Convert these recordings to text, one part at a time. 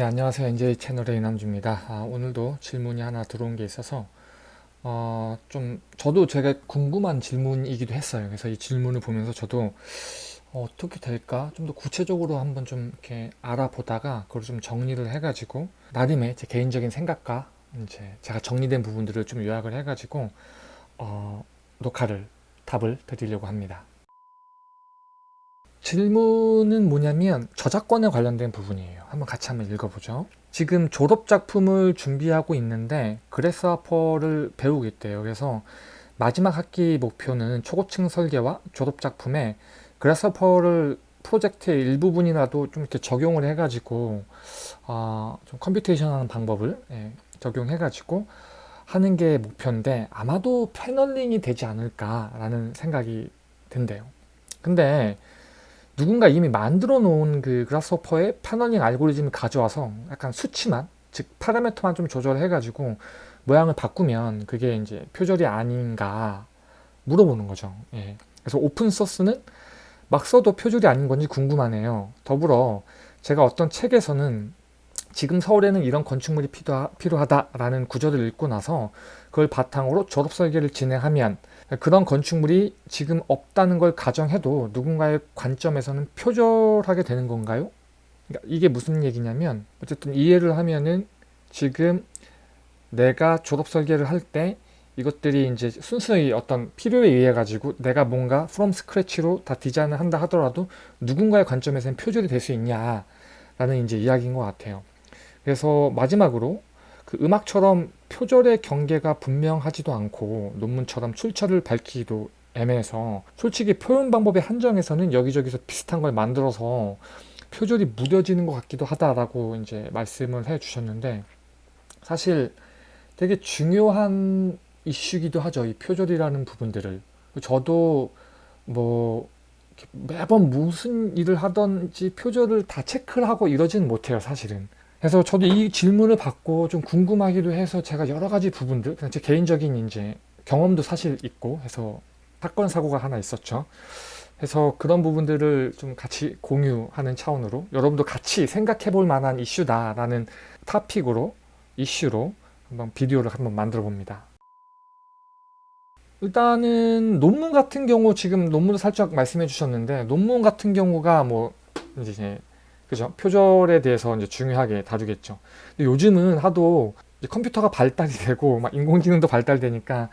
네 안녕하세요. NJ 채널의 이남주입니다. 아, 오늘도 질문이 하나 들어온 게 있어서 어, 좀 저도 제가 궁금한 질문이기도 했어요. 그래서 이 질문을 보면서 저도 어, 떻게 될까? 좀 더 구체적으로 한번 좀 이렇게 알아보다가 그걸 좀 정리를 해가지고 나름의 제 개인적인 생각과 이제 제가 정리된 부분들을 좀 요약을 해가지고 어, 녹화를 답을 드리려고 합니다 질문은 뭐냐면 저작권에 관련된 부분이에요. 한번 같이 한번 읽어보죠. 지금 졸업작품을 준비하고 있는데 Grasshopper를 배우고 있대요. 그래서 마지막 학기 목표는 초고층 설계와 졸업작품에 Grasshopper를 프로젝트의 일부분이라도 좀 이렇게 적용을 해가지고 어, 좀 computation 하는 방법을 예, 적용해가지고 하는 게 목표인데 아마도 paneling이 되지 않을까라는 생각이 든대요. 근데 누군가 이미 만들어 놓은 그 그라스호퍼의 패널링 알고리즘을 가져와서 약간 수치만 즉 파라미터만 좀 조절해 가지고 모양을 바꾸면 그게 이제 표절이 아닌가 물어보는 거죠 예. 그래서 오픈소스는 막 써도 표절이 아닌 건지 궁금하네요 더불어 제가 어떤 책에서는 지금 서울에는 이런 건축물이 필요하다라는 구절을 읽고 나서 그걸 바탕으로 졸업 설계를 진행하면 그런 건축물이 지금 없다는 걸 가정해도 누군가의 관점에서는 표절하게 되는 건가요? 그러니까 이게 무슨 얘기냐면 어쨌든 이해를 하면은 지금 내가 졸업 설계를 할 때 이것들이 이제 순수히 어떤 필요에 의해 가지고 내가 뭔가 from scratch로 다 디자인을 한다 하더라도 누군가의 관점에서는 표절이 될 수 있냐 라는 이제 이야기인 것 같아요 그래서 마지막으로 그 음악처럼 표절의 경계가 분명하지도 않고 논문처럼 출처를 밝히기도 애매해서 솔직히 표현 방법의 한정에서는 여기저기서 비슷한 걸 만들어서 표절이 무뎌지는 것 같기도 하다라고 이제 말씀을 해 주셨는데 사실 되게 중요한 이슈기도 하죠. 이 표절이라는 부분들을. 저도 뭐 매번 무슨 일을 하던지 표절을 다 체크를 하고 이러지는 못해요 사실은 그래서 저도 이 질문을 받고 좀 궁금하기도 해서 제가 여러 가지 부분들 그냥 제 개인적인 이제 경험도 사실 있고 해서 사건 사고가 하나 있었죠. 그래서 그런 부분들을 좀 같이 공유하는 차원으로 여러분도 같이 생각해 볼 만한 이슈다 라는 타픽으로 이슈로 한번 비디오를 한번 만들어 봅니다. 일단은 논문 같은 경우 지금 논문을 살짝 말씀해 주셨는데 논문 같은 경우가 뭐 이제 그죠? 표절에 대해서 이제 중요하게 다루겠죠. 요즘은 하도 컴퓨터가 발달이 되고 막 인공지능도 발달되니까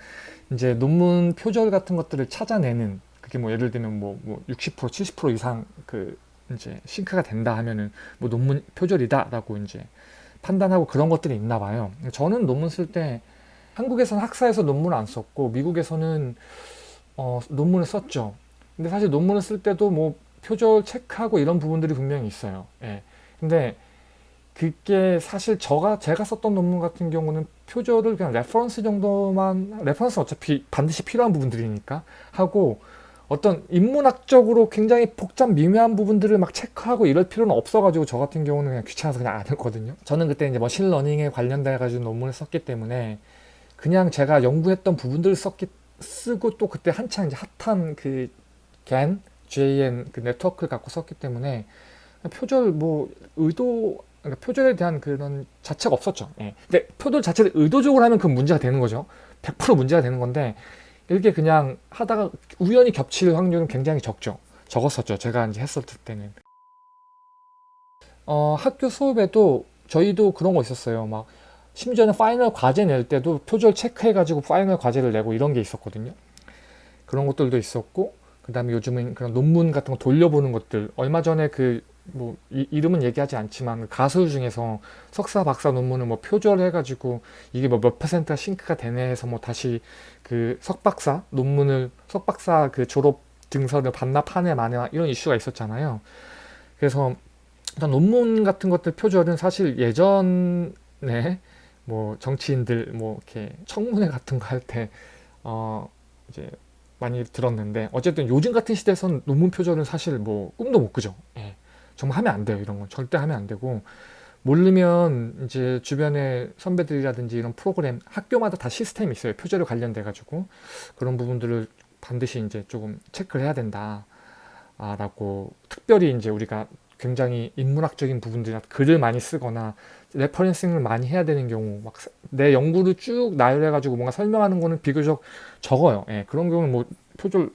이제 논문 표절 같은 것들을 찾아내는 그게 뭐 예를 들면 뭐, 뭐 60% 70% 이상 그 이제 싱크가 된다 하면은 뭐 논문 표절이다라고 이제 판단하고 그런 것들이 있나 봐요. 저는 논문 쓸 때 한국에서는 학사에서 논문을 안 썼고 미국에서는 어, 논문을 썼죠. 근데 사실 논문을 쓸 때도 뭐 표절 체크하고 이런 부분들이 분명히 있어요. 예. 근데 그게 사실 저가 제가 썼던 논문 같은 경우는 표절을 그냥 reference 정도만 reference 어차피 반드시 필요한 부분들이니까 하고 어떤 인문학적으로 굉장히 복잡 미묘한 부분들을 막 체크하고 이럴 필요는 없어가지고 저 같은 경우는 그냥 귀찮아서 그냥 안 했거든요. 저는 그때 이제 machine learning에 관련돼 가지고 논문을 썼기 때문에 그냥 제가 연구했던 부분들을 썼기 쓰고 또 그때 한창 이제 핫한 그 겐 JN 그 네트워크를 갖고 썼기 때문에 표절 뭐 의도 그러니까 표절에 대한 그런 자체가 없었죠. 예. 근데 표절 자체를 의도적으로 하면 그 문제가 되는 거죠. 100% 문제가 되는 건데 이렇게 그냥 하다가 우연히 겹칠 확률은 굉장히 적죠. 적었었죠. 제가 이제 했었을 때는. 어, 학교 수업에도 저희도 그런 거 있었어요. 막 심지어는 final 과제 낼 때도 표절 체크해가지고 final 과제를 내고 이런 게 있었거든요. 그런 것들도 있었고 그 다음에 요즘은 그런 논문 같은 거 돌려보는 것들. 얼마 전에 그 뭐 이름은 얘기하지 않지만 가수 중에서 석사 박사 논문을 뭐 표절해 가지고 이게 뭐 몇 퍼센트가 sync가 되네 해서 뭐 다시 그 석박사 논문을 석박사 그 졸업 증서를 반납하네 마네 이런 이슈가 있었잖아요. 그래서 일단 논문 같은 것들 표절은 사실 예전에 뭐 정치인들 뭐 이렇게 청문회 같은 거 할 때 어 이제 많이 들었는데 어쨌든 요즘 같은 시대에선 논문 표절은 사실 뭐 꿈도 못 꾸죠. 예. 정말 하면 안 돼요 이런 건. 절대 하면 안 되고 모르면 이제 주변에 선배들이라든지 이런 프로그램 학교마다 다 시스템이 있어요. 표절에 관련돼 가지고. 그런 부분들을 반드시 이제 조금 체크를 해야 된다 아, 라고 특별히 이제 우리가 굉장히 인문학적인 부분들이나 글을 많이 쓰거나 referencing을 많이 해야 되는 경우 막 내 연구를 쭉 나열해 가지고 뭔가 설명하는 거는 비교적 적어요. 예, 그런 경우는 뭐 표절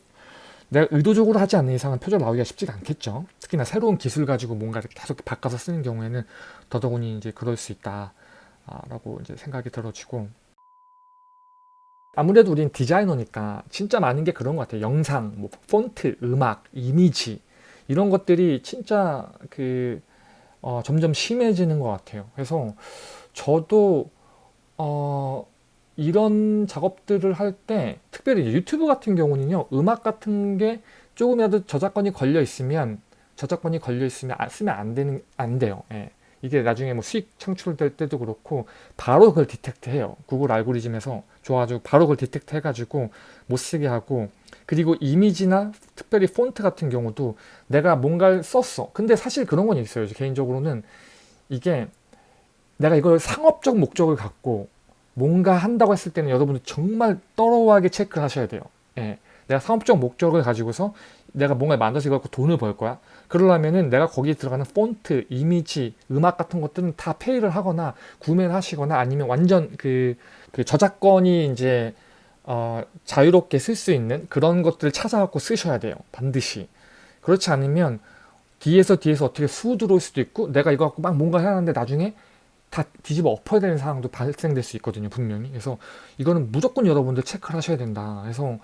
내가 의도적으로 하지 않는 이상은 표절 나오기가 쉽지가 않겠죠. 특히나 새로운 기술 가지고 뭔가를 계속 바꿔서 쓰는 경우에는 더더군다나 이제 그럴 수 있다 라고 이제 생각이 들어지고 아무래도 우린 디자이너니까 진짜 많은 게 그런 것 같아요. 영상, 뭐 폰트, 음악, 이미지 이런 것들이 진짜 그 어, 점점 심해지는 것 같아요. 그래서 저도 어, 이런 작업들을 할 때 특별히 유튜브 같은 경우는요 음악 같은 게 조금이라도 저작권이 걸려 있으면 저작권이 걸려 있으면 쓰면 안 되는 안 돼요. 예. 이게 나중에 뭐 수익 창출될 때도 그렇고 바로 그걸 detect 해요. 구글 알고리즘에서 좋아가지고 바로 그걸 detect 해가지고 못 쓰게 하고 그리고 이미지나 특별히 폰트 같은 경우도 내가 뭔가를 썼어. 근데 사실 그런 건 있어요. 개인적으로는 이게 내가 이걸 상업적 목적을 갖고 뭔가 한다고 했을 때는 여러분들 정말 철저하게 체크를 하셔야 돼요. 예. 내가 상업적 목적을 가지고서 내가 뭔가 만들어서 이거 갖고 돈을 벌 거야. 그러려면은 내가 거기에 들어가는 폰트, 이미지, 음악 같은 것들은 다 pay를 하거나 구매를 하시거나 아니면 완전 그, 그 저작권이 이제 어, 자유롭게 쓸 수 있는 그런 것들을 찾아갖고 쓰셔야 돼요. 반드시. 그렇지 않으면 뒤에서 뒤에서 어떻게 수 들어올 수도 있고 내가 이거 갖고 막 뭔가 해야 하는데 나중에 다 뒤집어 엎어야 되는 상황도 발생될 수 있거든요 분명히 그래서 이거는 무조건 여러분들 체크를 하셔야 된다 그래서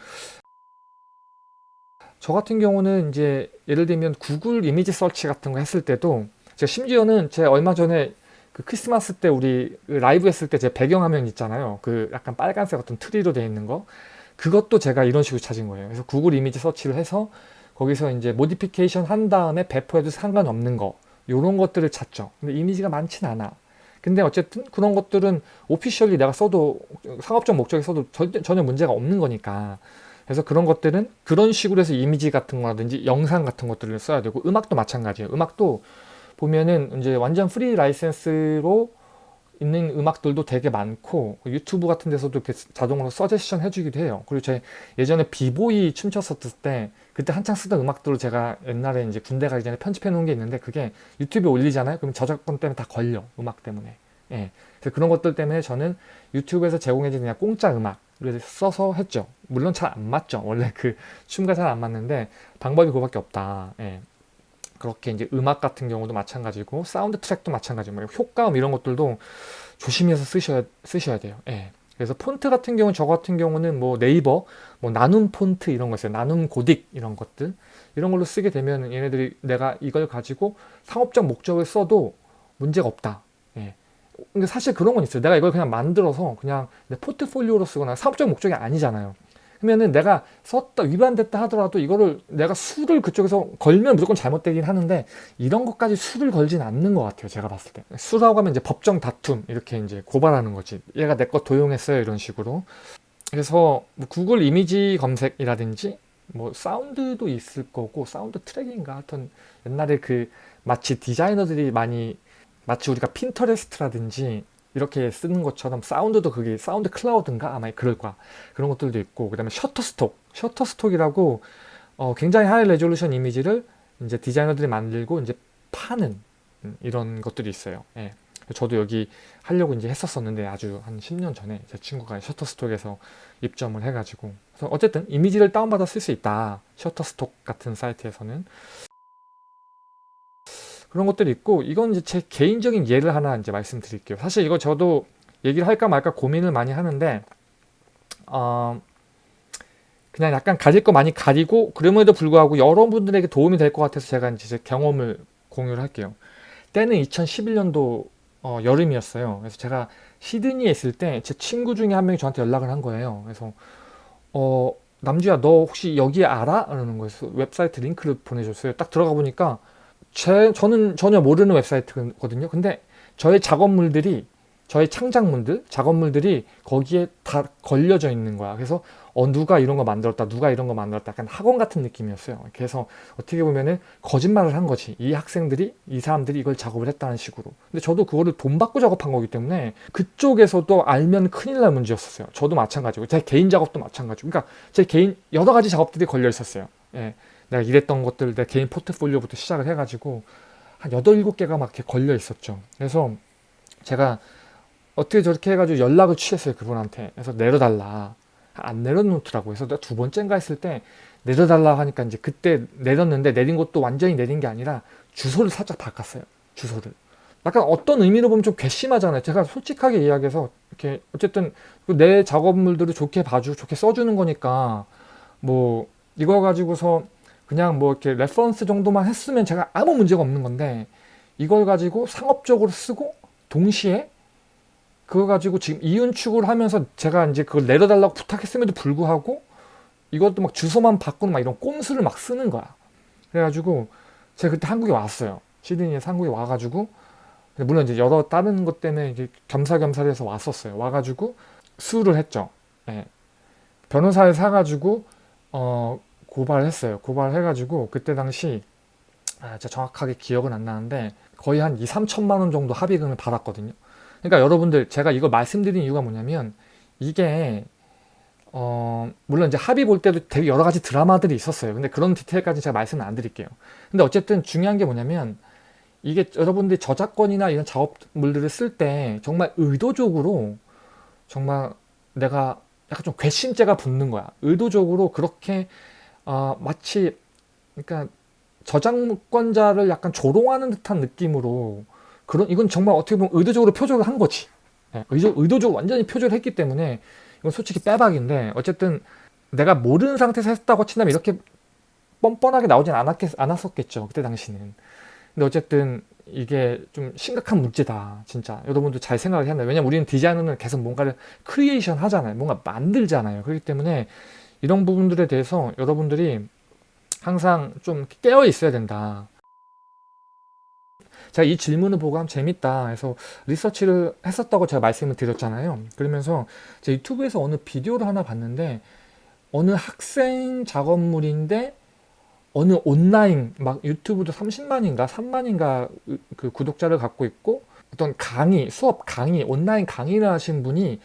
저 같은 경우는 이제 예를 들면 구글 이미지 서치 같은 거 했을 때도 제가 심지어는 제 얼마 전에 그 크리스마스 때 우리 그 라이브 했을 때 제 배경화면 있잖아요. 그 약간 빨간색 어떤 트리로 되어 있는 거. 그것도 제가 이런 식으로 찾은 거예요. 그래서 구글 이미지 서치를 해서 거기서 이제 modification 한 다음에 배포해도 상관없는 거. 요런 것들을 찾죠. 근데 이미지가 많진 않아. 근데 어쨌든 그런 것들은 officially 내가 써도 상업적 목적에 써도 전혀 문제가 없는 거니까 그래서 그런 것들은 그런 식으로 해서 이미지 같은 거라든지 영상 같은 것들을 써야 되고 음악도 마찬가지예요. 음악도 보면은 이제 완전 free license로 있는 음악들도 되게 많고 유튜브 같은 데서도 이렇게 자동으로 서제션 해주기도 해요. 그리고 제 예전에 비보이 춤췄었을 때 그때 한창 쓰던 음악들을 제가 옛날에 이제 군대 가기 전에 편집해 놓은 게 있는데 그게 유튜브에 올리잖아요. 그럼 저작권 때문에 다 걸려. 음악 때문에. 예. 그래서 그런 것들 때문에 저는 유튜브에서 제공해주는 그냥 공짜 음악 을 써서 했죠. 물론 잘 안 맞죠. 원래 그 춤과 잘 안 맞는데 방법이 그거밖에 없다. 예. 그렇게 이제 음악 같은 경우도 마찬가지고 사운드 트랙도 마찬가지고 뭐 효과음 이런 것들도 조심해서 쓰셔야 쓰셔야 돼요. 예. 그래서 폰트 같은 경우 저 같은 경우는 뭐 네이버 뭐 나눔 폰트 이런 거 있어요. 나눔 고딕 이런 것들 이런 걸로 쓰게 되면 얘네들이 내가 이걸 가지고 상업적 목적을 써도 문제가 없다. 예. 근데 사실 그런 건 있어요. 내가 이걸 그냥 만들어서 그냥 내 포트폴리오로 쓰거나 사업적 목적이 아니잖아요. 그러면은 내가 썼다 위반됐다 하더라도 이거를 내가 sue를 그쪽에서 걸면 무조건 잘못되긴 하는데 이런 것까지 sue를 걸진 않는 것 같아요 제가 봤을 때 sue라고 하면 이제 법정 다툼 이렇게 이제 고발하는 거지 얘가 내 거 도용했어요 이런 식으로 그래서 뭐 구글 이미지 검색이라든지 뭐 사운드도 있을 거고 사운드 트랙인가 하여튼 옛날에 그 마치 디자이너들이 많이 마치 우리가 핀터레스트라든지 이렇게 쓰는 것처럼 사운드도 그게 사운드 클라우드인가? 아마 그럴 거야. 그런 것들도 있고 그 다음에 셔터스톡 셔터스톡이라고 어, 굉장히 high resolution 이미지를 이제 디자이너들이 만들고 이제 파는 음, 이런 것들이 있어요. 예. 저도 여기 하려고 이제 했었었는데 아주 한 10년 전에 제 친구가 셔터스톡에서 입점을 해가지고. 그래서 어쨌든 이미지를 다운받아 쓸 수 있다. 셔터스톡 같은 사이트에서는 그런 것들이 있고 이건 이제 제 개인적인 예를 하나 이제 말씀드릴게요. 사실 이거 저도 얘기를 할까 말까 고민을 많이 하는데 어, 그냥 약간 가릴 거 많이 가리고 그럼에도 불구하고 여러분들에게 도움이 될 것 같아서 제가 이제 제 경험을 공유를 할게요. 때는 2011년도 어, 여름이었어요. 그래서 제가 시드니에 있을 때 제 친구 중에 한 명이 저한테 연락을 한 거예요. 그래서 어 남주야 너 혹시 여기 알아? 라는 거에서 웹사이트 링크를 보내줬어요. 딱 들어가 보니까 제, 저는 전혀 모르는 웹사이트거든요. 근데 저의 작업물들이 저의 창작물들, 작업물들이 거기에 다 걸려져 있는 거야. 그래서 어 누가 이런 거 만들었다, 누가 이런 거 만들었다. 약간 학원 같은 느낌이었어요. 그래서 어떻게 보면은 거짓말을 한 거지. 이 학생들이, 이 사람들이 이걸 작업을 했다는 식으로. 근데 저도 그거를 돈 받고 작업한 거기 때문에 그쪽에서도 알면 큰일 날 문제였었어요. 저도 마찬가지고 제 개인 작업도 마찬가지고. 그러니까 제 개인 여러 가지 작업들이 걸려 있었어요. 예. 내가 일했던 것들 내 개인 포트폴리오부터 시작을 해가지고 한 8, 7개가 막 이렇게 걸려 있었죠. 그래서 제가 어떻게 저렇게 해가지고 연락을 취했어요. 그분한테. 그래서 내려달라. 안 내려놓더라고요. 그래서 내가 두 번째인가 했을 때 내려달라 하니까 이제 그때 내렸는데 내린 것도 완전히 내린 게 아니라 주소를 살짝 바꿨어요. 주소를. 약간 어떤 의미로 보면 좀 괘씸하잖아요. 제가 솔직하게 이야기해서 이렇게 어쨌든 내 작업물들을 좋게 봐주고 좋게 써주는 거니까 뭐 이거 가지고서 그냥 뭐 이렇게 reference 정도만 했으면 제가 아무 문제가 없는 건데 이걸 가지고 상업적으로 쓰고 동시에 그거 가지고 지금 이윤 추구를 하면서 제가 이제 그걸 내려달라고 부탁했음에도 불구하고 이것도 막 주소만 바꾸는 막 이런 꼼수를 막 쓰는 거야. 그래가지고 제가 그때 한국에 왔어요. 시드니에서 한국에 와가지고 물론 이제 여러 다른 것 때문에 이제 겸사겸사를 해서 왔었어요. 와가지고 수를 했죠. 예. 변호사를 사가지고 어 고발을 했어요. 고발해가지고 그때 당시 아, 제가 정확하게 기억은 안 나는데 거의 한 2, 3천만 원 정도 합의금을 받았거든요. 그러니까 여러분들 제가 이거 말씀드린 이유가 뭐냐면 이게 어 물론 이제 합의 볼 때도 되게 여러 가지 드라마들이 있었어요. 근데 그런 디테일까지 제가 말씀을 안 드릴게요. 근데 어쨌든 중요한 게 뭐냐면 이게 여러분들이 저작권이나 이런 작업물들을 쓸 때 정말 의도적으로 정말 내가 약간 좀 괘씸죄가 붙는 거야. 의도적으로 그렇게 어, 마치 그러니까 저작권자를 약간 조롱하는 듯한 느낌으로 그런 이건 정말 어떻게 보면 의도적으로 표절을 한 거지. 네, 의도, 의도적으로 완전히 표절을 했기 때문에 이건 솔직히 빼박인데 어쨌든 내가 모르는 상태에서 했다고 친다면 이렇게 뻔뻔하게 나오진 않았겠, 않았었겠죠. 그때 당시는. 근데 어쨌든 이게 좀 심각한 문제다 진짜 여러분도 잘 생각을 해야 돼요 왜냐면 우리는 디자이너는 계속 뭔가를 creation 하잖아요 뭔가 만들잖아요 그렇기 때문에 이런 부분들에 대해서 여러분들이 항상 좀 깨어 있어야 된다. 제가 이 질문을 보고 하면 재밌다 해서 리서치를 했었다고 제가 말씀을 드렸잖아요. 그러면서 제 유튜브에서 어느 비디오를 하나 봤는데 어느 학생 작업물인데 어느 온라인 막 유튜브도 30만인가 3만인가 그 구독자를 갖고 있고 어떤 강의 수업 강의 온라인 강의를 하신 분이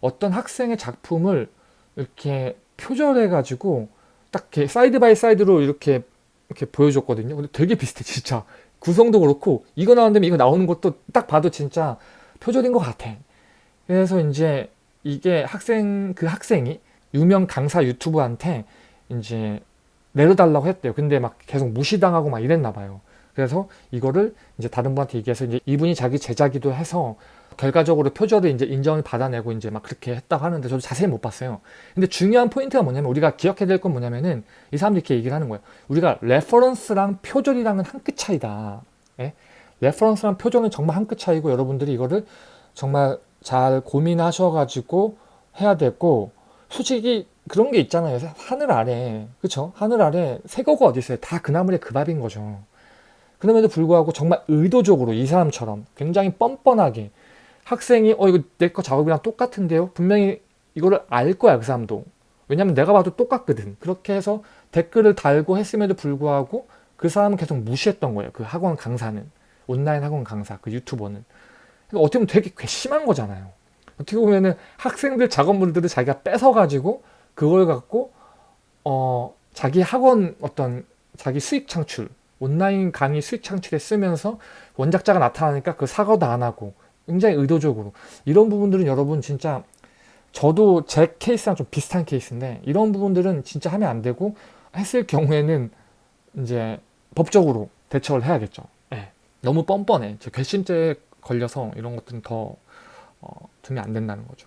어떤 학생의 작품을 이렇게 표절해 가지고 딱 이렇게 side by side로 이렇게 이렇게 보여줬거든요 근데 되게 비슷해 진짜 구성도 그렇고 이거 나온다면 이거 나오는 것도 딱 봐도 진짜 표절인 것 같아 그래서 이제 이게 학생 그 학생이 유명 강사 유튜브한테 이제 내려달라고 했대요. 근데 막 계속 무시당하고 막 이랬나 봐요. 그래서 이거를 이제 다른 분한테 얘기해서 이제 이분이 자기 제자기도 해서 결과적으로 표절을 이제 인정을 받아내고 이제 막 그렇게 했다고 하는데 저도 자세히 못 봤어요. 근데 중요한 포인트가 뭐냐면 우리가 기억해야 될 건 뭐냐면은 이 사람들이 이렇게 얘기를 하는 거예요. 우리가 reference랑 표절이랑은 한 끗 차이다. 예? reference랑 표절은 정말 한 끗 차이고 여러분들이 이거를 정말 잘 고민하셔가지고 해야 되고 솔직히 그런 게 있잖아요. 하늘 아래, 그쵸? 하늘 아래 새거가 어디 있어요? 다 그나물의 그 밥인 거죠. 그럼에도 불구하고 정말 의도적으로 이 사람처럼 굉장히 뻔뻔하게 학생이 어 이거 내 거 작업이랑 똑같은데요? 분명히 이거를 알 거야 그 사람도. 왜냐면 내가 봐도 똑같거든. 그렇게 해서 댓글을 달고 했음에도 불구하고 그 사람은 계속 무시했던 거예요. 그 학원 강사는. 온라인 학원 강사, 그 유튜버는. 그러니까 어떻게 보면 되게 괘씸한 거잖아요. 어떻게 보면은 학생들 작업물들을 자기가 뺏어가지고 그걸 갖고 어 자기 학원 어떤 자기 수익 창출 온라인 강의 수익 창출에 쓰면서 원작자가 나타나니까 그 사과도 안 하고 굉장히 의도적으로 이런 부분들은 여러분 진짜 저도 제 케이스랑 좀 비슷한 케이스인데 이런 부분들은 진짜 하면 안 되고 했을 경우에는 이제 법적으로 대처를 해야겠죠. 네. 너무 뻔뻔해. 저 괘씸죄에 걸려서 이런 것들은 더 어, 두면 안 된다는 거죠.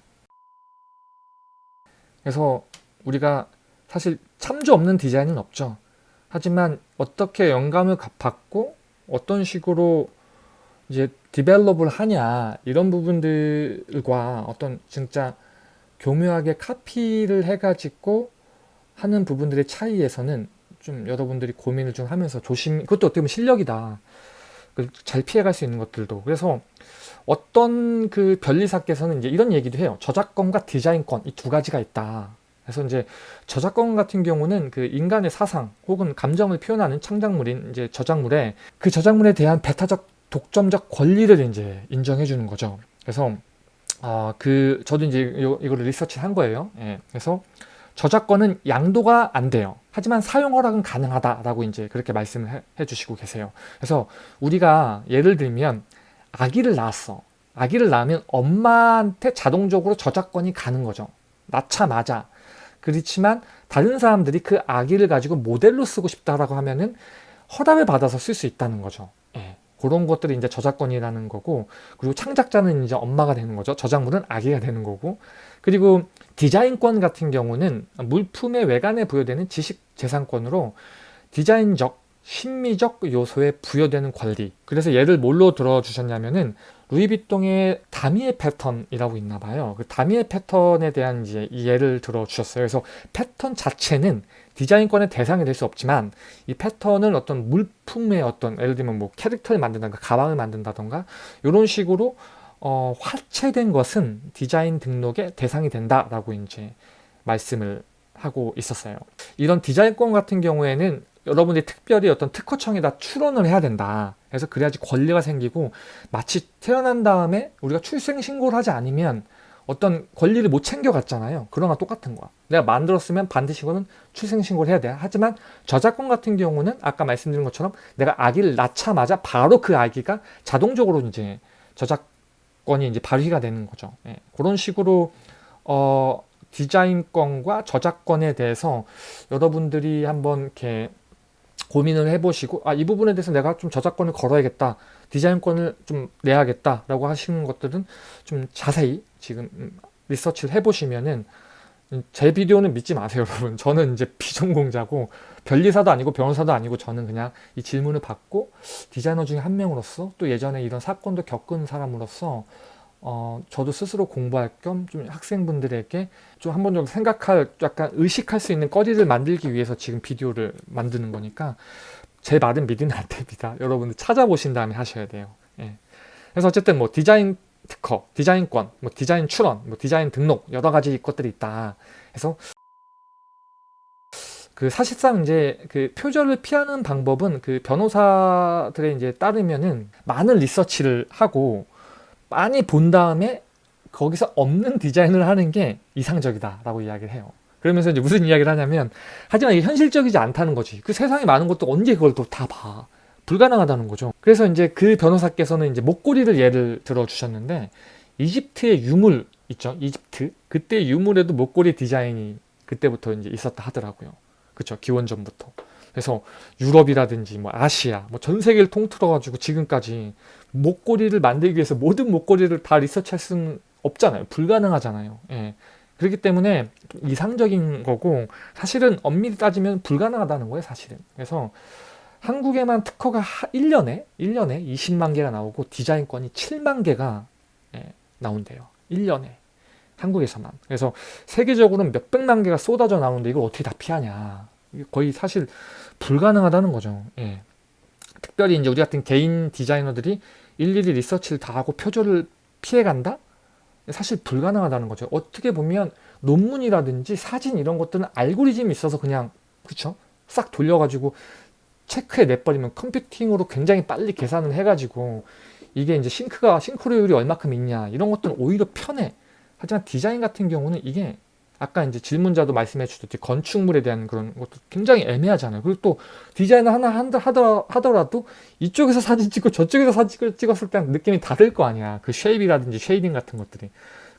그래서 우리가 사실 참조 없는 디자인은 없죠. 하지만 어떻게 영감을 받고 어떤 식으로 이제 develop을 하냐 이런 부분들과 어떤 진짜 교묘하게 카피를 해가지고 하는 부분들의 차이에서는 좀 여러분들이 고민을 좀 하면서 조심 그것도 어떻게 보면 실력이다. 잘 피해갈 수 있는 것들도. 그래서 어떤 그 변리사께서는 이제 이런 얘기도 해요. 저작권과 디자인권 이 두 가지가 있다 그래서 이제 저작권 같은 경우는 그 인간의 사상 혹은 감정을 표현하는 창작물인 이제 저작물에 그 저작물에 대한 배타적 독점적 권리를 이제 인정해 주는 거죠. 그래서 어, 그 저도 이제 요, 이거를 리서치한 거예요. 예. 그래서 저작권은 양도가 안 돼요. 하지만 사용 허락은 가능하다라고 이제 그렇게 말씀을 해, 해 주시고 계세요. 그래서 우리가 예를 들면 아기를 낳았어. 아기를 낳으면 엄마한테 자동적으로 저작권이 가는 거죠. 낳자마자. 그렇지만 다른 사람들이 그 아기를 가지고 모델로 쓰고 싶다라고 하면은 허락을 받아서 쓸 수 있다는 거죠. 예. 그런 것들이 이제 저작권이라는 거고 그리고 창작자는 이제 엄마가 되는 거죠. 저작물은 아기가 되는 거고 그리고 디자인권 같은 경우는 물품의 외관에 부여되는 지식 재산권으로 디자인적, 심미적 요소에 부여되는 권리 그래서 예를 뭘로 들어주셨냐면은 루이비통의 다미의 패턴이라고 있나 봐요. 그 다미의 패턴에 대한 이제 예를 들어 주셨어요. 그래서 패턴 자체는 디자인권의 대상이 될 수 없지만 이 패턴은 어떤 물품의 어떤 예를 들면 뭐 캐릭터를 만든다든가 가방을 만든다던가 이런 식으로 어, 화체된 것은 디자인 등록의 대상이 된다라고 이제 말씀을 하고 있었어요. 이런 디자인권 같은 경우에는 여러분들이 특별히 어떤 특허청에다 출원을 해야 된다. 그래서 그래야지 권리가 생기고 마치 태어난 다음에 우리가 출생 신고를 하지 않으면 어떤 권리를 못 챙겨갔잖아요. 거 똑같은 거야. 내가 만들었으면 반드시 이거는 출생 신고를 해야 돼. 하지만 저작권 같은 경우는 아까 말씀드린 것처럼 내가 아기를 낳자마자 바로 그 아기가 자동적으로 이제 저작권이 이제 발휘가 되는 거죠. 예. 그런 식으로 어 디자인권과 저작권에 대해서 여러분들이 한번 이렇게 고민을 해보시고 아 이 부분에 대해서 내가 좀 저작권을 걸어야겠다 디자인권을 좀 내야겠다 라고 하시는 것들은 좀 자세히 지금 음, 리서치를 해보시면은 제 비디오는 믿지 마세요 여러분. 저는 이제 비전공자고 변리사도 아니고 변호사도 아니고 저는 그냥 이 질문을 받고 디자이너 중에 한 명으로서 또 예전에 이런 사건도 겪은 사람으로서 어, 저도 스스로 공부할 겸 좀 학생분들에게 좀 한 번 정도 생각할 약간 의식할 수 있는 거리를 만들기 위해서 지금 비디오를 만드는 거니까 제 말은 믿으면 안 됩니다. 여러분들 찾아보신 다음에 하셔야 돼요. 예. 그래서 어쨌든 뭐 디자인 특허, 디자인권, 뭐 디자인 출원, 뭐 디자인 등록 여러 가지 것들이 있다. 그래서 그 사실상 이제 그 표절을 피하는 방법은 그 변호사들의 이제 따르면은 많은 리서치를 하고 많이 본 다음에 거기서 없는 디자인을 하는 게 이상적이다 라고 이야기를 해요. 그러면서 이제 무슨 이야기를 하냐면 하지만 이게 현실적이지 않다는 거지. 그 세상에 많은 것도 언제 그걸 또 다 봐. 불가능하다는 거죠. 그래서 이제 그 변호사께서는 이제 목걸이를 예를 들어 주셨는데 이집트의 유물 있죠? 이집트? 그때 유물에도 목걸이 디자인이 그때부터 이제 있었다 하더라고요. 그쵸? 기원전부터. 그래서 유럽이라든지 뭐 아시아 뭐 전 세계를 통틀어 가지고 지금까지 목걸이를 만들기 위해서 모든 목걸이를 다 리서치할 수는 없잖아요. 불가능하잖아요. 예. 그렇기 때문에 이상적인 거고 사실은 엄밀히 따지면 불가능하다는 거예요 사실은. 그래서 한국에만 특허가 1년에 1년에 20만 개가 나오고 디자인권이 7만 개가 예, 나온대요. 1년에. 한국에서만. 그래서 세계적으로는 몇백만 개가 쏟아져 나오는데 이걸 어떻게 다 피하냐. 거의 사실 불가능하다는 거죠. 예. 특별히 이제 우리 같은 개인 디자이너들이 일일이 리서치를 다 하고 표절을 피해간다? 사실 불가능하다는 거죠. 어떻게 보면 논문이라든지 사진 이런 것들은 알고리즘이 있어서 그냥 그쵸? 싹 돌려가지고 체크해 내버리면 컴퓨팅으로 굉장히 빨리 계산을 해가지고 이게 이제 싱크가 싱크로율이 얼마큼 있냐 이런 것들은 오히려 편해. 하지만 디자인 같은 경우는 이게 아까 이제 질문자도 말씀해 주셨듯이 건축물에 대한 그런 것도 굉장히 애매하잖아요. 그리고 또 디자인을 하나 하더라도 이쪽에서 사진 찍고 저쪽에서 사진 찍었을 때 느낌이 다를 거 아니야. 그 shape이라든지 shading 같은 것들이.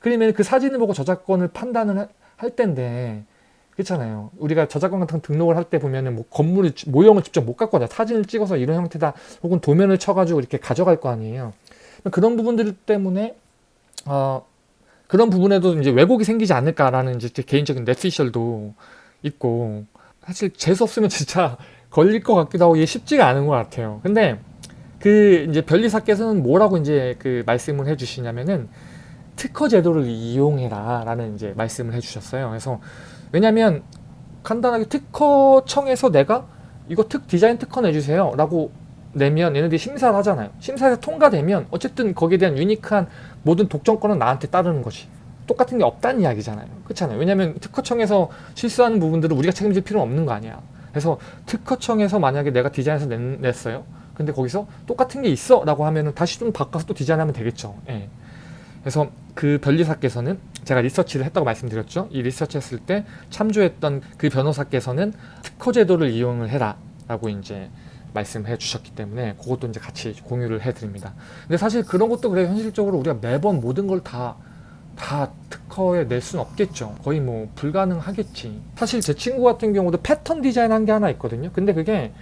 그러면 그 사진을 보고 저작권을 판단을 할 텐데 그렇잖아요. 우리가 저작권 같은 등록을 할 때 보면은 뭐 건물을 모형을 직접 못 갖고 와 사진을 찍어서 이런 형태다 혹은 도면을 쳐가지고 이렇게 가져갈 거 아니에요. 그런 부분들 때문에 어, 그런 부분에도 이제 왜곡이 생기지 않을까라는 이제 제 개인적인 뇌피셜도 있고 사실 재수 없으면 진짜 걸릴 것 같기도 하고 이게 쉽지가 않은 것 같아요. 근데 그 이제 변리사께서는 뭐라고 이제 그 말씀을 해주시냐면은 특허 제도를 이용해라 라는 이제 말씀을 해주셨어요. 그래서 왜냐면 간단하게 특허청에서 내가 이거 특 디자인 특허 내주세요 라고 내면 얘네들이 심사를 하잖아요. 심사에서 통과되면 어쨌든 거기에 대한 유니크한 모든 독점권은 나한테 따르는 것이 똑같은 게 없다는 이야기잖아요. 그렇잖아요. 왜냐하면 특허청에서 실수하는 부분들은 우리가 책임질 필요는 없는 거 아니야. 그래서 특허청에서 만약에 내가 디자인해서 냈, 어요 근데 거기서 똑같은 게 있어 라고 하면은 다시 좀 바꿔서 또 디자인하면 되겠죠. 예. 그래서 그 변리사께서는 제가 리서치를 했다고 말씀드렸죠. 이 리서치 했을 때 참조했던 그 변호사께서는 특허 제도를 이용을 해라 라고 이제 말씀해 주셨기 때문에 그것도 이제 같이 공유를 해 드립니다. 근데 사실 그런 것도 그래 현실적으로 우리가 매번 모든 걸다다 특허에 낼 수는 없겠죠. 거의 뭐 불가능하겠지. 사실 제 친구 같은 경우도 패턴 디자인 한 게 하나 있거든요. 근데 그게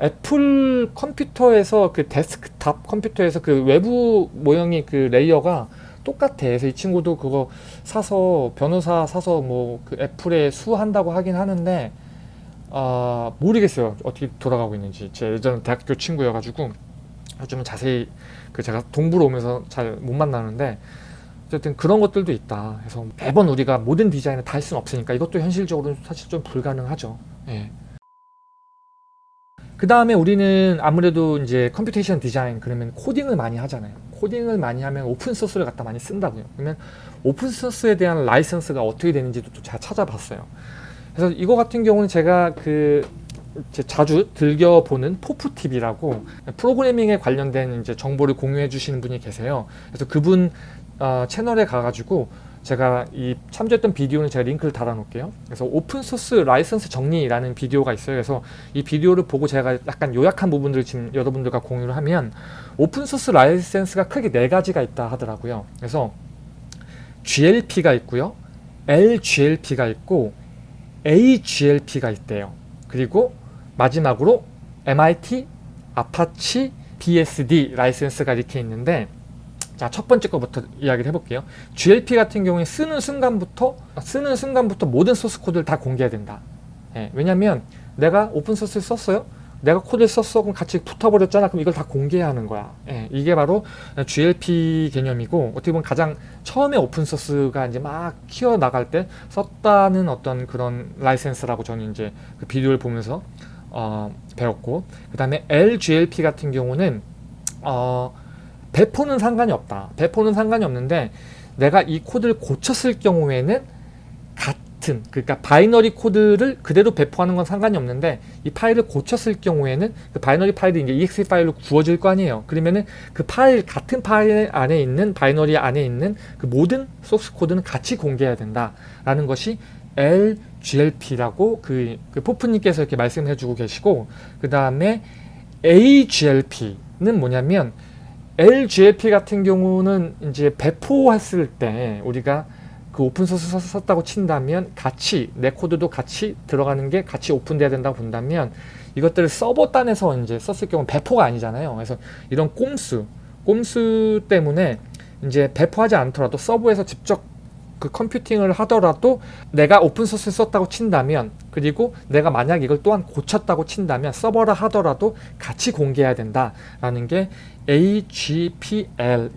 애플 컴퓨터에서 그 데스크탑 컴퓨터에서 그 외부 모형이 그 layer가 똑같아. 그래서 이 친구도 그거 사서 변호사 사서 뭐 그 애플에 sue한다고 하긴 하는데 아 모르겠어요. 어떻게 돌아가고 있는지. 제 예전 대학교 친구여가지고 요즘은 자세히 그 제가 동부로 오면서 잘 못 만나는데 어쨌든 그런 것들도 있다. 그래서 매번 우리가 모든 디자인을 다 할 수는 없으니까 이것도 현실적으로는 사실 좀 불가능하죠. 예. 그 다음에 우리는 아무래도 이제 computation 디자인 그러면 코딩을 많이 하잖아요. 코딩을 많이 하면 open source를 갖다 많이 쓴다고요. 그러면 오픈 소스에 대한 라이선스가 어떻게 되는지도 또 제가 찾아봤어요. 그래서 이거 같은 경우는 제가 그 자주 즐겨 보는 포프TV라고 프로그래밍에 관련된 이제 정보를 공유해 주시는 분이 계세요. 그래서 그분 어, 채널에 가가지고 제가 이 참조했던 비디오는 제가 링크를 달아 놓을게요. 그래서 오픈소스 라이선스 정리라는 비디오가 있어요. 그래서 이 비디오를 보고 제가 약간 요약한 부분들을 지금 여러분들과 공유를 하면 오픈소스 라이선스가 크게 네 가지가 있다 하더라고요. 그래서 GLP가 있고요. LGLP가 있고 AGLP가 있대요. 그리고 마지막으로 MIT, Apache, BSD 라이센스가 이렇게 있는데 자, 첫 번째 거부터 이야기를 해볼게요. GLP 같은 경우에 쓰는 순간부터 쓰는 순간부터 모든 소스 코드를 다 공개해야 된다. 예, 왜냐면 내가 오픈 소스를 썼어요. 내가 코드를 썼어. 그럼 같이 붙어버렸잖아. 그럼 이걸 다 공개해야 하는 거야. 예, 이게 바로 GLP 개념이고 어떻게 보면 가장 처음에 오픈 소스가 이제 막 키워 나갈 때 썼다는 어떤 그런 라이센스라고 저는 이제 그 비디오를 보면서 어, 배웠고 그 다음에 LGLP 같은 경우는 어, 배포는 상관이 없다. 배포는 상관이 없는데 내가 이 코드를 고쳤을 경우에는 같은 그러니까 바이너리 코드를 그대로 배포하는 건 상관이 없는데 이 파일을 고쳤을 경우에는 그 바이너리 파일이 이제 exe 파일로 구워질 거 아니에요. 그러면은 그 파일 같은 파일 안에 있는 바이너리 안에 있는 그 모든 소스 코드는 같이 공개해야 된다라는 것이 LGLP라고 그, 그 포프님께서 이렇게 말씀해 주고 계시고 그 다음에 AGLP는 뭐냐면 LGLP 같은 경우는 이제 배포했을 때 우리가 그 오픈 소스 썼다고 친다면 같이 내 코드도 같이 들어가는 게 같이 오픈돼야 된다고 본다면 이것들을 서버 단에서 이제 썼을 경우 배포가 아니잖아요. 그래서 이런 꼼수, 꼼수 때문에 이제 배포하지 않더라도 서버에서 직접 그 컴퓨팅을 하더라도 내가 오픈소스 썼다고 친다면 그리고 내가 만약 이걸 또한 고쳤다고 친다면 서버라 하더라도 같이 공개해야 된다라는 게 AGPL이라는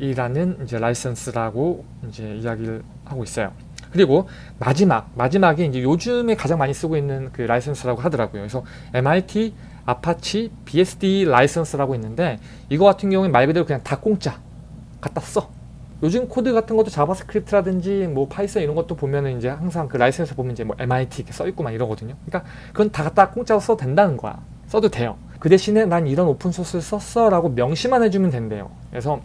이제 라이선스라고 이제 이야기를 하고 있어요. 그리고 마지막 마지막에 이제 요즘에 가장 많이 쓰고 있는 그 라이선스라고 하더라고요. 그래서 MIT Apache BSD 라이선스라고 있는데 이거 같은 경우에 말 그대로 그냥 다 공짜 갖다 써. 요즘 코드 같은 것도 JavaScript라든지 뭐 Python 이런 것도 보면은 이제 항상 그 라이센스 보면 이제 뭐 MIT 이렇게 써 있고 막 이러거든요. 그러니까 그건 다 갖다 공짜로 써도 된다는 거야. 써도 돼요. 그 대신에 난 이런 오픈 소스를 썼어 라고 명시만 해주면 된대요. 그래서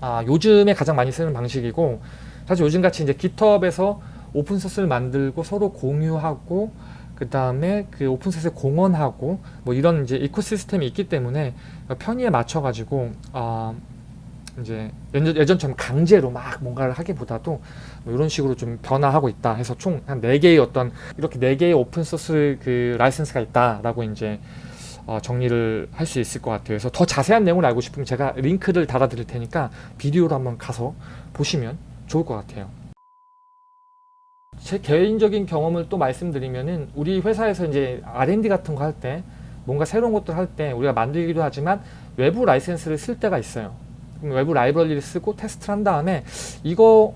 아, 요즘에 가장 많이 쓰는 방식이고 사실 요즘같이 이제 GitHub에서 오픈 소스를 만들고 서로 공유하고 그 다음에 그 오픈 소스에 공헌하고 뭐 이런 이제 ecosystem이 있기 때문에 편의에 맞춰 가지고 아 이제 예전, 처럼 강제로 막 뭔가를 하기보다도 뭐 이런 식으로 좀 변화하고 있다 해서 총 한 네개의 어떤 이렇게 네개의 오픈소스 그 라이센스가 있다라고 이제 어, 정리를 할 수 있을 것 같아요. 그래서 더 자세한 내용을 알고 싶으면 제가 링크를 달아드릴 테니까 비디오로 한번 가서 보시면 좋을 것 같아요. 제 개인적인 경험을 또 말씀드리면은 우리 회사에서 이제 R&D 같은 거 할 때 뭔가 새로운 것들 할 때 우리가 만들기도 하지만 외부 라이센스를 쓸 때가 있어요. 외부 라이브러리를 쓰고 테스트를 한 다음에 이거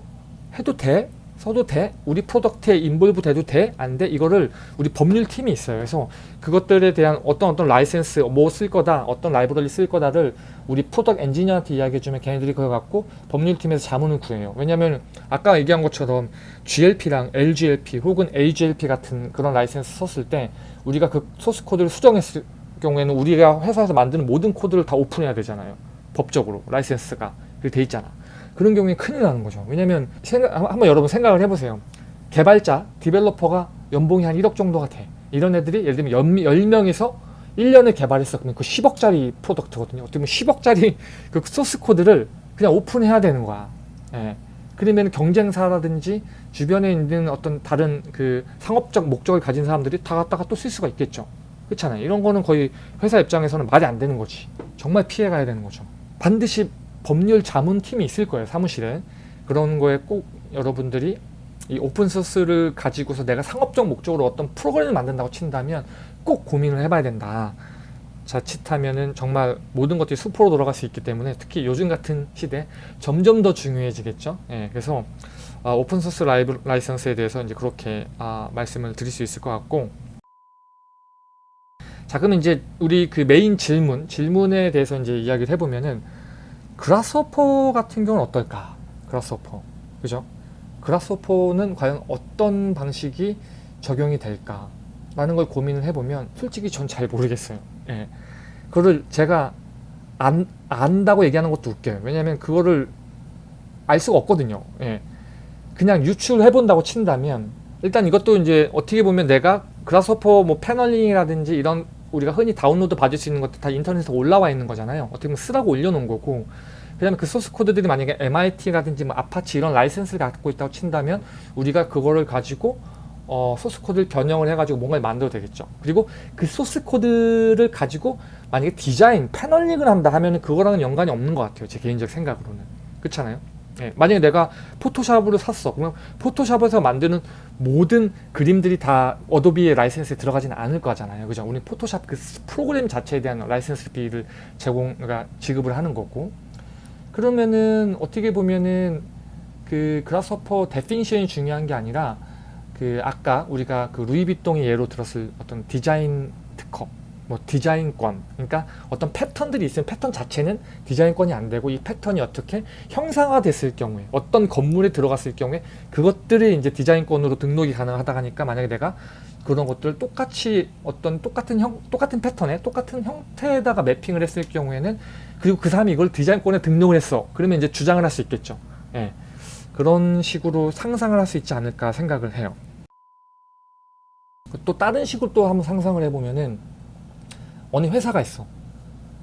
해도 돼? 써도 돼? 우리 product에 involve 돼도 돼? 안 돼? 이거를 우리 법률팀이 있어요. 그래서 그것들에 대한 어떤 어떤 라이센스 뭐 쓸 거다 어떤 라이브러리 쓸 거다를 우리 product 엔지니어한테 이야기해주면 걔네들이 그걸 갖고 법률팀에서 자문을 구해요. 왜냐면 아까 얘기한 것처럼 GLP랑 LGLP 혹은 AGLP 같은 그런 라이센스 썼을 때 우리가 그 소스 코드를 수정했을 경우에는 우리가 회사에서 만드는 모든 코드를 다 오픈해야 되잖아요. 법적으로 라이센스가 돼 있잖아. 그런 경우에 큰일 나는 거죠. 왜냐면 생각, 한번 여러분 생각을 해보세요. 개발자, developer가 연봉이 한 1억 정도가 돼. 이런 애들이 예를 들면 10명에서 1년을 개발했어. 그러면 그 10억짜리 product거든요. 어떻게 보면 10억짜리 그 소스 코드를 그냥 오픈해야 되는 거야. 예. 그러면 경쟁사라든지 주변에 있는 어떤 다른 그 상업적 목적을 가진 사람들이 다 갖다가 또 쓸 수가 있겠죠. 그렇잖아요. 이런 거는 거의 회사 입장에서는 말이 안 되는 거지. 정말 피해 가야 되는 거죠. 반드시 법률 자문팀이 있을 거예요. 사무실에. 그런 거에 꼭 여러분들이 이 오픈소스를 가지고서 내가 상업적 목적으로 어떤 프로그램을 만든다고 친다면 꼭 고민을 해봐야 된다. 자칫하면은 정말 모든 것들이 수포로 돌아갈 수 있기 때문에 특히 요즘 같은 시대 점점 더 중요해지겠죠. 예, 그래서 아, 오픈소스 라이브, 라이선스에 대해서 이제 그렇게 아, 말씀을 드릴 수 있을 것 같고 자 그럼 이제 우리 그 메인 질문 질문에 대해서 이제 이야기를 해보면은 그라스호퍼 같은 경우는 어떨까? 그라스호퍼 그죠? 그라스호퍼는 과연 어떤 방식이 적용이 될까? 라는 걸 고민을 해보면 솔직히 전 잘 모르겠어요. 예. 그거를 제가 안, 안다고 얘기하는 것도 웃겨요. 왜냐면 그거를 알 수가 없거든요. 예. 그냥 유출해 본다고 친다면 일단 이것도 이제 어떻게 보면 내가 Grasshopper 뭐 paneling이라든지 이런 우리가 흔히 다운로드 받을 수 있는 것도 다 인터넷에 올라와 있는 거잖아요. 어떻게 보면 쓰라고 올려놓은 거고 그 다음에 그 소스 코드들이 만약에 MIT라든지 뭐 아파치 이런 라이센스를 갖고 있다고 친다면 우리가 그거를 가지고 어, 소스 코드를 변형을 해가지고 뭔가를 만들어도 되겠죠. 그리고 그 소스 코드를 가지고 만약에 디자인, paneling을 한다 하면 그거랑은 연관이 없는 것 같아요. 제 개인적 생각으로는. 그렇잖아요. 예, 만약에 내가 포토샵을 샀어. 그러면 포토샵에서 만드는 모든 그림들이 다 Adobe의 라이센스에 들어가지는 않을 거잖아요. 그죠? 우리 포토샵 그 프로그램 자체에 대한 라이센스 비를 제공, 그러니까 지급을 하는 거고. 그러면은 어떻게 보면은 그 Grasshopper definition이 중요한 게 아니라 그 아까 우리가 그 루이비통의 예로 들었을 어떤 디자인 뭐 디자인권 그러니까 어떤 패턴들이 있으면 패턴 자체는 디자인권이 안 되고 이 패턴이 어떻게 형상화됐을 경우에 어떤 건물에 들어갔을 경우에 그것들이 이제 디자인권으로 등록이 가능하다 하니까 만약에 내가 그런 것들을 똑같이 어떤 똑같은 형 똑같은 패턴에 똑같은 형태에다가 매핑을 했을 경우에는 그리고 그 사람이 이걸 디자인권에 등록을 했어. 그러면 이제 주장을 할 수 있겠죠. 예. 그런 식으로 상상을 할 수 있지 않을까 생각을 해요. 또 다른 식으로 또 한번 상상을 해보면은 어느 회사가 있어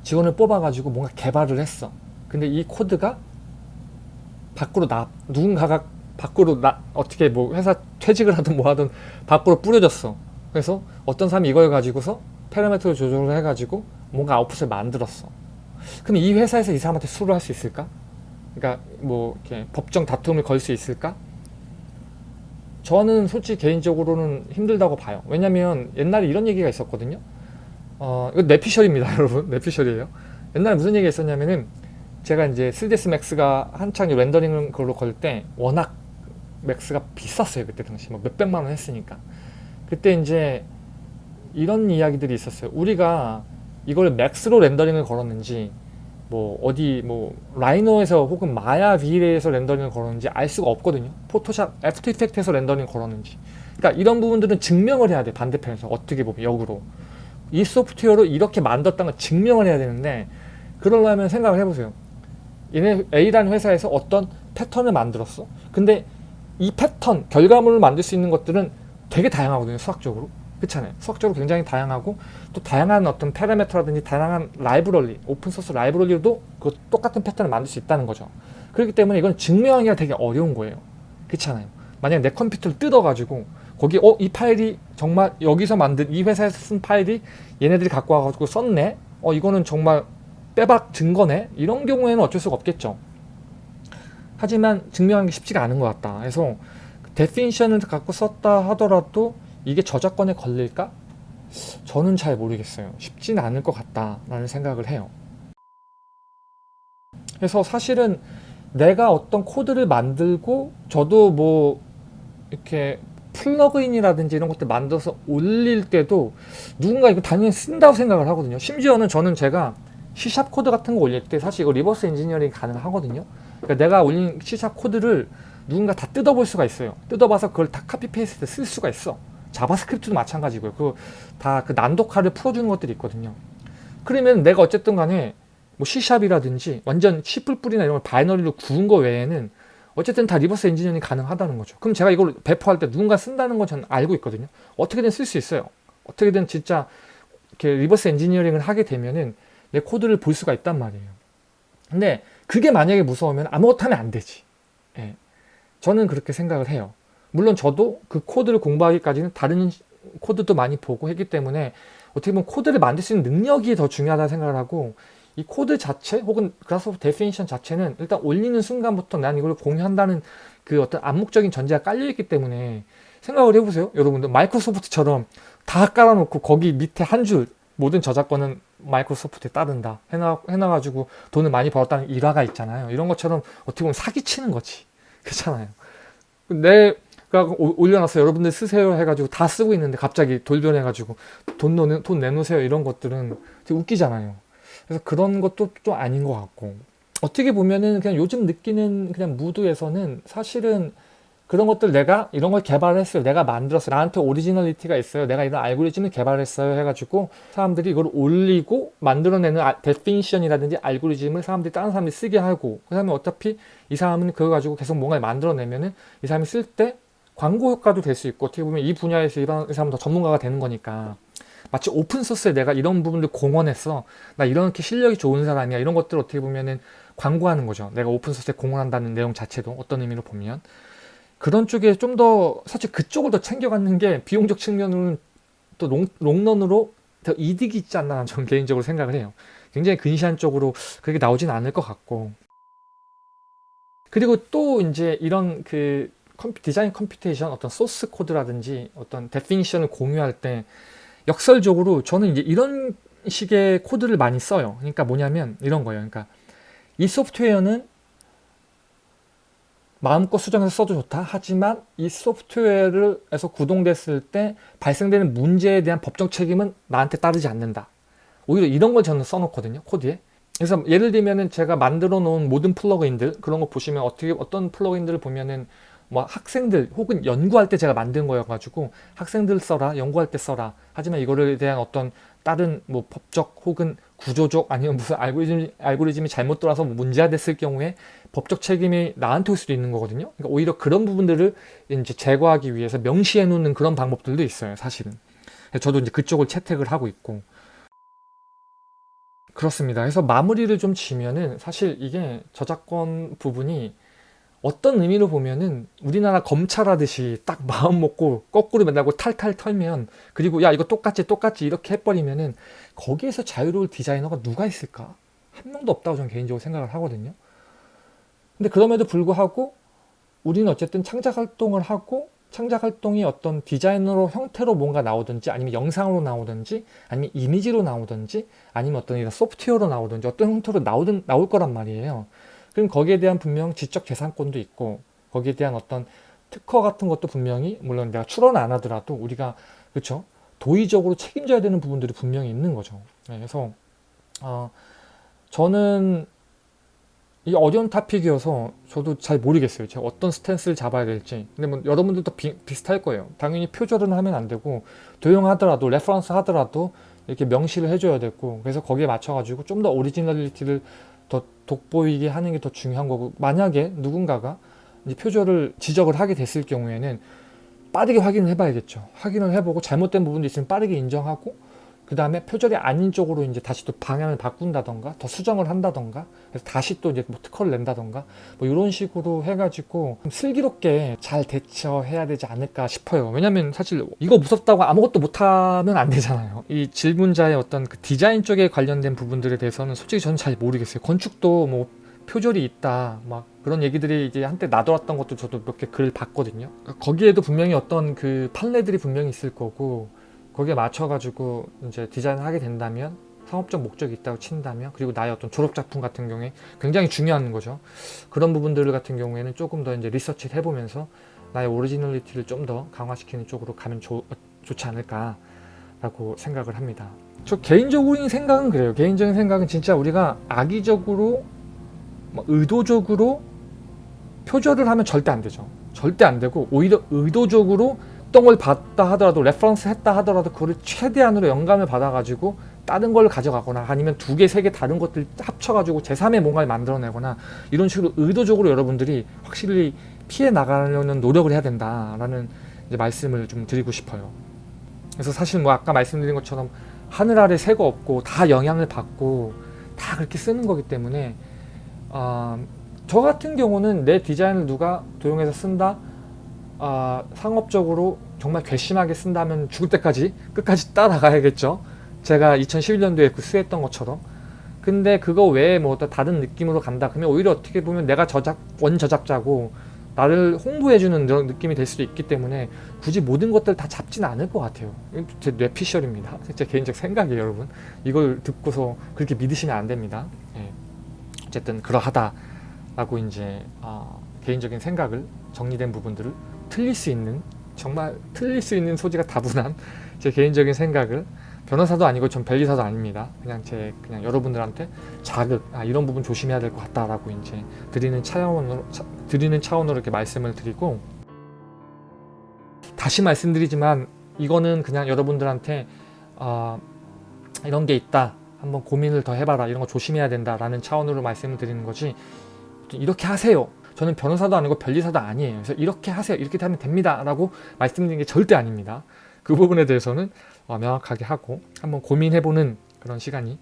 직원을 뽑아가지고 뭔가 개발을 했어 근데 이 코드가 밖으로 나 누군가가 밖으로 나 어떻게 뭐 회사 퇴직을 하든 뭐 하든 밖으로 뿌려졌어 그래서 어떤 사람이 이걸 가지고서 파라미터를 조절을 해가지고 뭔가 아웃풋을 만들었어 그럼 이 회사에서 이 사람한테 수를 할 수 있을까? 그러니까 뭐 이렇게 법정 다툼을 걸 수 있을까? 저는 솔직히 개인적으로는 힘들다고 봐요. 왜냐면 옛날에 이런 얘기가 있었거든요. 어, 이거 뇌피셜입니다, 여러분. 뇌피셜이에요. 옛날에 무슨 얘기가 있었냐면은 제가 이제 3ds Max가 한창 렌더링을 걸로 걸 때 워낙 Max가 비쌌어요. 그때 당시 뭐 몇백만 원 했으니까. 그때 이제 이런 이야기들이 있었어요. 우리가 이걸 Max로 렌더링을 걸었는지 뭐 어디 뭐 Rhino에서 혹은 Maya V-Ray에서 렌더링을 걸었는지 알 수가 없거든요. Photoshop, After Effects에서 렌더링 걸었는지. 그러니까 이런 부분들은 증명을 해야 돼. 반대편에서 어떻게 보면 역으로. 이 소프트웨어로 이렇게 만들었다는 걸 증명을 해야 되는데 그러려면 생각을 해보세요. 얘네 A라는 회사에서 어떤 패턴을 만들었어. 근데 이 패턴, 결과물을 만들 수 있는 것들은 되게 다양하거든요. 수학적으로. 그렇잖아요. 수학적으로 굉장히 다양하고 또 다양한 어떤 파라미터라든지 다양한 라이브러리, 오픈소스 라이브러리로도 그 똑같은 패턴을 만들 수 있다는 거죠. 그렇기 때문에 이건 증명하기가 되게 어려운 거예요. 그렇잖아요. 만약 내 컴퓨터를 뜯어가지고 거기 어 이 파일이 정말 여기서 만든 이 회사에서 쓴 파일이 얘네들이 갖고 와가지고 썼네. 어 이거는 정말 빼박 증거네. 이런 경우에는 어쩔 수가 없겠죠. 하지만 증명하기 쉽지가 않은 것 같다. 그래서 definition을 갖고 썼다 하더라도 이게 저작권에 걸릴까? 저는 잘 모르겠어요. 쉽지는 않을 것 같다라는 생각을 해요. 그래서 사실은 내가 어떤 코드를 만들고 저도 뭐 이렇게 플러그인이라든지 이런 것들 만들어서 올릴 때도 누군가 이거 당연히 쓴다고 생각을 하거든요. 심지어는 저는 제가 C샵 코드 같은 거 올릴 때 사실 이거 reverse engineering 가능하거든요. 그러니까 내가 올린 C샵 코드를 누군가 다 뜯어볼 수가 있어요. 뜯어봐서 그걸 다 copy paste 쓸 수가 있어. JavaScript도 마찬가지고요. 그 다 그 난독화를 풀어주는 것들이 있거든요. 그러면 내가 어쨌든 간에 뭐 C샵이라든지 완전 C++이나 이런 걸 바이너리로 구운 거 외에는 어쨌든 다 reverse engineering 가능하다는 거죠. 그럼 제가 이걸 배포할 때 누군가 쓴다는 건 저는 알고 있거든요. 어떻게든 쓸 수 있어요. 어떻게든 진짜 이렇게 reverse engineering을 하게 되면은 내 코드를 볼 수가 있단 말이에요. 근데 그게 만약에 무서우면 아무것도 하면 안 되지. 예. 저는 그렇게 생각을 해요. 물론 저도 그 코드를 공부하기까지는 다른 코드도 많이 보고 했기 때문에 어떻게 보면 코드를 만들 수 있는 능력이 더 중요하다 생각을 하고 이 코드 자체 혹은 Grasshopper definition 자체는 일단 올리는 순간부터 난 이걸 공유한다는 그 어떤 암묵적인 전제가 깔려있기 때문에 생각을 해보세요. 여러분들 마이크로소프트처럼 다 깔아놓고 거기 밑에 한 줄 모든 저작권은 마이크로소프트에 따른다 해놔, 해놔가지고 돈을 많이 벌었다는 일화가 있잖아요. 이런 것처럼 어떻게 보면 사기치는 거지. 그렇잖아요. 내가 올려놨어요. 여러분들 쓰세요 해가지고 다 쓰고 있는데 갑자기 돌변해가지고 돈, 돈 내놓으세요. 이런 것들은 웃기잖아요. 그래서 그런 것도 또 아닌 것 같고 어떻게 보면은 그냥 요즘 느끼는 그냥 무드에서는 사실은 그런 것들 내가 이런 걸 개발했어요. 내가 만들었어요. 나한테 originality가 있어요. 내가 이런 알고리즘을 개발했어요. 해가지고 사람들이 이걸 올리고 만들어내는 아, definition이라든지 알고리즘을 사람들이 다른 사람들이 쓰게 하고 그 다음에 어차피 이 사람은 그거 가지고 계속 뭔가를 만들어내면은 이 사람이 쓸 때 광고 효과도 될 수 있고 어떻게 보면 이 분야에서 이 사람은 더 전문가가 되는 거니까 마치 오픈소스에 내가 이런 부분들 공헌했어. 나 이렇게 실력이 좋은 사람이야. 이런 것들 어떻게 보면은 광고하는 거죠. 내가 오픈소스에 공헌한다는 내용 자체도 어떤 의미로 보면. 그런 쪽에 좀 더 사실 그쪽을 더 챙겨가는 게 비용적 측면으로는 또 롱, 롱런으로 더 이득이 있지 않나 저는 개인적으로 생각을 해요. 굉장히 근시안적으로 그렇게 나오진 않을 것 같고 그리고 또 이제 이런 그 design computation 어떤 소스 코드라든지 어떤 definition을 공유할 때 역설적으로 저는 이제 이런 식의 코드를 많이 써요. 그러니까 뭐냐면 이런 거예요. 그러니까 이 소프트웨어는 마음껏 수정해서 써도 좋다. 하지만 이 소프트웨어에서 구동됐을 때 발생되는 문제에 대한 법적 책임은 나한테 따르지 않는다. 오히려 이런 걸 저는 써놓거든요. 코드에. 그래서 예를 들면은 제가 만들어 놓은 모든 플러그인들 그런 거 보시면 어떻게 어떤 플러그인들을 보면은 뭐 학생들 혹은 연구할 때 제가 만든 거여가지고 학생들 써라 연구할 때 써라. 하지만 이거를 대한 어떤 다른 뭐 법적 혹은 구조적 아니면 무슨 알고리즘, 알고리즘이 잘못 돌아서 문제가 됐을 경우에 법적 책임이 나한테 올 수도 있는 거거든요. 그러니까 오히려 그런 부분들을 이제 제거하기 위해서 명시해 놓는 그런 방법들도 있어요 사실은. 저도 이제 그쪽을 채택을 하고 있고. 그렇습니다. 그래서 마무리를 좀 지면은 사실 이게 저작권 부분이 어떤 의미로 보면은 우리나라 검찰 하듯이 딱 마음 먹고 거꾸로 맨날고 탈탈 털면 그리고 야 이거 똑같이 똑같이 이렇게 해버리면은 거기에서 자유로울 디자이너가 누가 있을까? 한 명도 없다고 저는 개인적으로 생각을 하거든요. 근데 그럼에도 불구하고 우리는 어쨌든 창작 활동을 하고 창작 활동이 어떤 디자이너로 형태로 뭔가 나오든지 아니면 영상으로 나오든지 아니면 이미지로 나오든지 아니면 어떤 소프트웨어로 나오든지 어떤 형태로 나오든 나올 거란 말이에요. 그럼 거기에 대한 분명 지적 재산권도 있고 거기에 대한 어떤 특허 같은 것도 분명히 물론 내가 출원 안 하더라도 우리가 그렇죠 도의적으로 책임져야 되는 부분들이 분명히 있는 거죠. 네, 그래서 어, 저는 이 어려운 topic이어서 저도 잘 모르겠어요. 제가 어떤 stance를 잡아야 될지. 근데 뭐 여러분들도 비, 비슷할 거예요. 당연히 표절은 하면 안 되고 도용하더라도 reference 하더라도 이렇게 명시를 해줘야 되고 그래서 거기에 맞춰 가지고 좀 더 originality를 더 돋보이게 하는 게 더 중요한 거고 만약에 누군가가 표절을 지적을 하게 됐을 경우에는 빠르게 확인을 해봐야겠죠. 확인을 해보고 잘못된 부분도 있으면 빠르게 인정하고 그 다음에 표절이 아닌 쪽으로 이제 다시 또 방향을 바꾼다던가 더 수정을 한다던가 그래서 다시 또 이제 뭐 특허를 낸다던가 뭐 이런 식으로 해가지고 슬기롭게 잘 대처해야 되지 않을까 싶어요. 왜냐면 사실 이거 무섭다고 아무것도 못하면 안 되잖아요. 이 질문자의 어떤 그 디자인 쪽에 관련된 부분들에 대해서는 솔직히 저는 잘 모르겠어요. 건축도 뭐 표절이 있다 막 그런 얘기들이 이제 한때 나돌았던 것도 저도 몇 개를 봤거든요. 거기에도 분명히 어떤 그 판례들이 분명히 있을 거고 거기에 맞춰가지고 이제 디자인을 하게 된다면 상업적 목적이 있다고 친다면 그리고 나의 어떤 졸업작품 같은 경우에 굉장히 중요한 거죠. 그런 부분들 같은 경우에는 조금 더 이제 리서치를 해보면서 나의 originality를 좀 더 강화시키는 쪽으로 가면 조, 좋지 않을까 라고 생각을 합니다. 저 개인적인 생각은 그래요. 개인적인 생각은 진짜 우리가 악의적으로 뭐 의도적으로 표절을 하면 절대 안 되죠. 절대 안 되고 오히려 의도적으로 도용을 했다 하더라도 reference 했다 하더라도 그거를 최대한으로 영감을 받아가지고 다른 걸 가져가거나 아니면 두 개, 세 개 다른 것들 합쳐가지고 제3의 뭔가를 만들어내거나 이런 식으로 의도적으로 여러분들이 확실히 피해 나가려는 노력을 해야 된다라는 말씀을 좀 드리고 싶어요. 그래서 사실 뭐 아까 말씀드린 것처럼 하늘 아래 새가 없고 다 영향을 받고 다 그렇게 쓰는 거기 때문에 아, 저 같은 경우는 내 디자인을 누가 도용해서 쓴다 아, 상업적으로 정말 괘씸하게 쓴다면 죽을 때까지 끝까지 따라가야겠죠 제가 2011년도에 그 수했던 것처럼 근데 그거 외에 뭐 다른 느낌으로 간다 그러면 오히려 어떻게 보면 내가 저작 원 저작자고 나를 홍보해주는 그런 느낌이 될 수도 있기 때문에 굳이 모든 것들 다 잡지는 않을 것 같아요. 제 뇌피셜입니다. 제 개인적 생각이에요, 여러분. 이걸 듣고서 그렇게 믿으시면 안 됩니다. 예. 어쨌든 그러하다라고 이제 어, 개인적인 생각을 정리된 부분들을 틀릴 수 있는 정말 틀릴 수 있는 소지가 다분한 제 개인적인 생각을 변호사도 아니고 전 변리사도 아닙니다. 그냥 제 그냥 여러분들한테 자극 아 이런 부분 조심해야 될 것 같다라고 이제 드리는 차원으로 차, 드리는 차원으로 이렇게 말씀을 드리고 다시 말씀드리지만 이거는 그냥 여러분들한테 어, 이런 게 있다 한번 고민을 더 해봐라 이런 거 조심해야 된다라는 차원으로 말씀을 드리는 거지 이렇게 하세요. 저는 변호사도 아니고 변리사도 아니에요. 그래서 이렇게 하세요. 이렇게 하면 됩니다. 라고 말씀드리는 게 절대 아닙니다. 그 부분에 대해서는 어, 명확하게 하고 한번 고민해보는 그런 시간이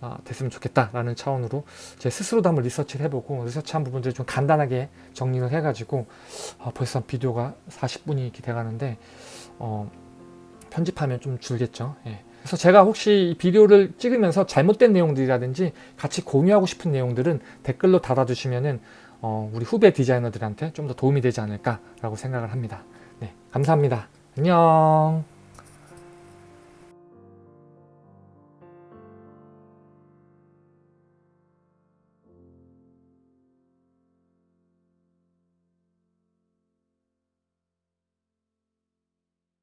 어, 됐으면 좋겠다라는 차원으로 제 스스로도 한번 리서치를 해보고 리서치한 부분들을 좀 간단하게 정리를 해가지고 어, 벌써 비디오가 40분이 이렇게 돼가는데 어, 편집하면 좀 줄겠죠. 예. 그래서 제가 혹시 이 비디오를 찍으면서 잘못된 내용들이라든지 같이 공유하고 싶은 내용들은 댓글로 달아주시면은 어, 우리 후배 디자이너들한테 좀 더 도움이 되지 않을까라고 생각을 합니다. 네, 감사합니다. 안녕.